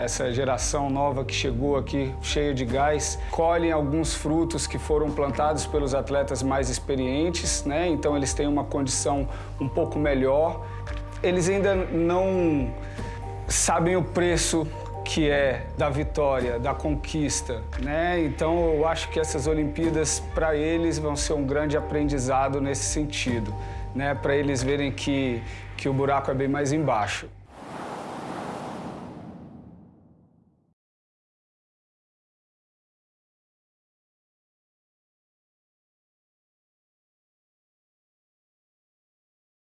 essa geração nova que chegou aqui cheia de gás, colhem alguns frutos que foram plantados pelos atletas mais experientes, né? Então eles têm uma condição um pouco melhor. Eles ainda não sabem o preço que é da vitória, da conquista, né? Então eu acho que essas Olimpíadas para eles vão ser um grande aprendizado nesse sentido, né? Para eles verem que que o buraco é bem mais embaixo.